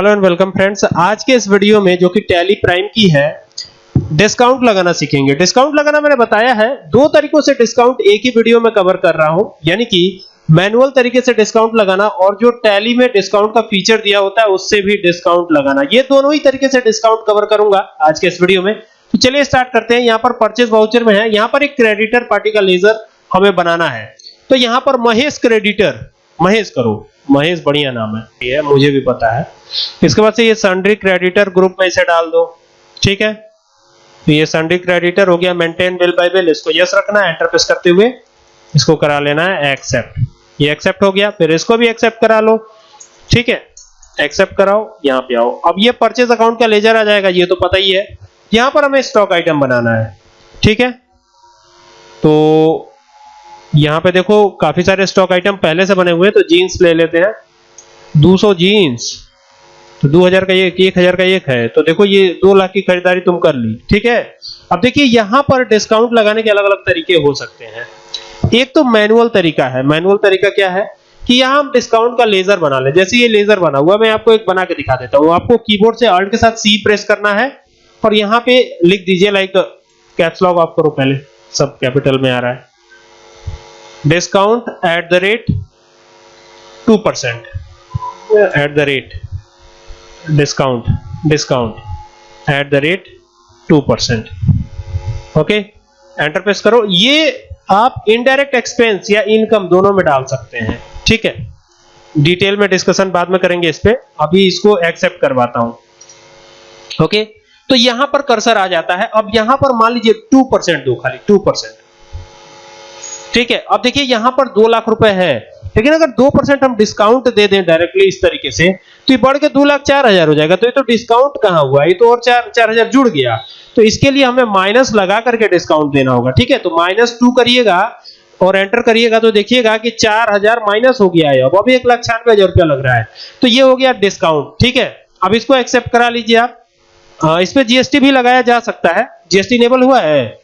Hello and welcome friends. आज के इस वीडियो में जो कि टैली प्राइम की है, डिस्काउंट लगाना सीखेंगे। डिस्काउंट लगाना मैंने बताया है। दो तरीकों से डिस्काउंट एक ही वीडियो में कवर कर रहा हूँ। यानी कि मैनुअल तरीके से डिस्काउंट लगाना और जो टैली में डिस्काउंट का फीचर दिया होता है, उससे भी डिस्काउंट लगाना। ये दोनों ही तरीके से डिस्काउंट कवर करूँगा आज के इस वीडियो में। तो चलिए स्टार्ट करते हैं। यहाँ पर परचेज वाउचर में है। यहाँ पर एक क्रेडिटर पार्टी का लेजर हमें बनाना है। तो यहाँ पर महेश क्रेडिटर महेश करो महेश बढ़िया नाम है। ये मुझे भी पता है। इसके बाद से ये सन्ड्री क्रेडिटर ग्रुप में इसे डाल दो। ठीक है? तो ये सन्ड्री क्रेडिटर हो गया मेंटेन बिल बाय बिल इसको यस रखना है एंटर प्रेस करते हुए इसको करा लेना है एक्सेप्ट ये एक्सेप्ट हो गया, फिर इसको भी एक्सेप्ट करा लो। ठीक है? एक्सेप्ट कराओ, यहाँ पे आओ। अब ये परचेज अकाउंट का लेजर आ जाएगा, ये तो पता ही है। यहाँ पर हमें स्टॉक आइटम बनाना है। ठीक है? तो यहाँ पे देखो, काफ़ी सारे स्टॉक आइटम पहले से बने हुए हैं तो जीन्स ले लेते हैं। 200 जीन्स तो 2000 का एक एक हज़ार का एक है। तो देखो, ये दो लाख की खरीदारी तुम कर ली, ठीक है? अब देखिए, यहाँ पर डिस्काउंट लगाने के अलग अलग तरीके हो सकते हैं। एक तो मैनुअल तरीका है। मैनुअल तरीका क्या है? कि यहाँ हम डिस्काउंट का लेजर बना ले। जैसे ये लेजर बना हुआ, मैं आपको एक बना के दिखा देता हूँ। आपको कीबोर्ड से अल्ट के साथ सी प्रेस करना है, और यहाँ पे लिख दीजिए लाइक कैप्स लॉक आप करो पहले सब कैपिटल में आ रहा है। Discount at the rate 2 percent. At the rate discount discount at the rate 2 percent. Okay enter press करो। ये आप इनडायरेक्ट एक्सपेंस या इनकम दोनों में डाल सकते हैं। ठीक है? डिटेल में डिस्कशन बाद में करेंगे इस पे। अभी इसको एक्सेप्ट करवाता हूँ। ओके तो यहाँ पर कर्सर आ जाता है। अब यहाँ पर मान लीजिए 2 परसेंट दो खाली। 2 परसेंट ठीक है? अब देखिए, यहाँ पर दो लाख रुपए है। लेकिन अगर दो परसेंट हम डिस्काउंट दे दें डायरेक्टली इस तरीके से तो ये बढ़ के दो लाख चार हज़ार हो जाएगा। तो ये तो डिस्काउंट कहाँ हुआ? ये तो और चार चार हज़ार जुड़ गया। तो इसके लिए हमें माइनस लगा करके डिस्काउंट देना होगा, ठीक है? तो माइनस टू करिएगा और एंटर करिएगा तो देखिएगा कि चार हज़ार माइनस हो गया है। अब अभी एक लाख छियानवे हज़ार रुपया लग रहा है। तो ये हो गया डिस्काउंट ठीक है? अब इसको एक्सेप्ट करा लीजिए आप। इस पे जीएसटी भी लगाया जा सकता है। जीएसटी इनेबल हुआ है।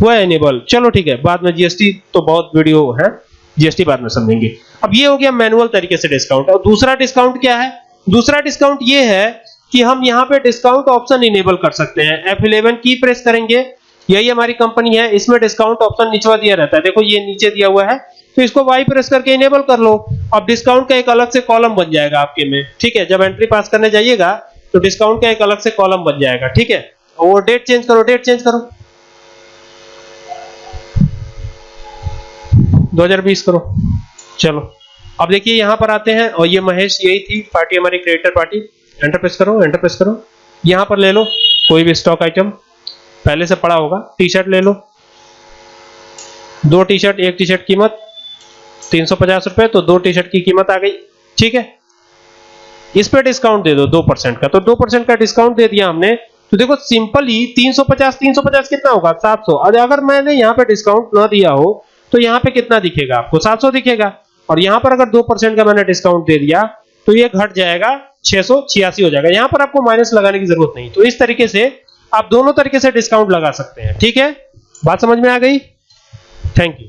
है इनेबल चलो ठीक है, बाद में जीएसटी तो बहुत वीडियो है जीएसटी बाद में समझेंगे। अब ये हो गया मैनुअल तरीके से डिस्काउंट और दूसरा डिस्काउंट क्या है? दूसरा डिस्काउंट ये है कि हम यहाँ पे डिस्काउंट ऑप्शन इनेबल कर सकते हैं। F11 की प्रेस करेंगे। यही हमारी कंपनी है, इसमें डिस्काउंट ऑप्शन नीचवा दिया रहता है। देखो ये नीचे दिया हुआ है तो इसको वाई प्रेस करके इनेबल कर लो। अब डिस्काउंट का एक अलग से कॉलम बन जाएगा आपके में। ठीक है, जब एंट्री पास करने जाइएगा तो डिस्काउंट का एक अलग से कॉलम बन जाएगा। ठीक है? और डेट चेंज करो डेट चेंज करो। 2020 करो। चलो। अब देखिए यहाँ पर आते हैं और ये महेश, यही थी पार्टी, हमारी क्रिएटर पार्टी एंटर प्रेस करो एंटर प्रेस करो। यहाँ पर ले लो कोई भी स्टॉक आइटम पहले से पड़ा होगा। टी शर्ट ले लो। दो टी शर्ट एक टी शर्ट कीमत तीन सौ पचास रुपए तो दो टी शर्ट की कीमत आ गई। ठीक है? इस पे डिस्काउंट दे दो दो परसेंट का। तो दो परसेंट का डिस्काउंट दे दिया हमने। तो देखो सिंपल ही 350 350 कितना होगा? 700 अगर मैंने यहाँ पे डिस्काउंट ना दिया हो तो यहाँ पे कितना दिखेगा? आपको 700 दिखेगा। और यहाँ पर अगर 2% का मैंने डिस्काउंट दे दिया तो ये घट जाएगा 686 हो जाएगा। यहाँ पर आपको माइनस लगाने की ज़रूरत नहीं। तो इस तरीके से आप दोनों तरीके से डिस्काउंट लगा सकते हैं। ठीक है? बात समझ में आ गई? Thank you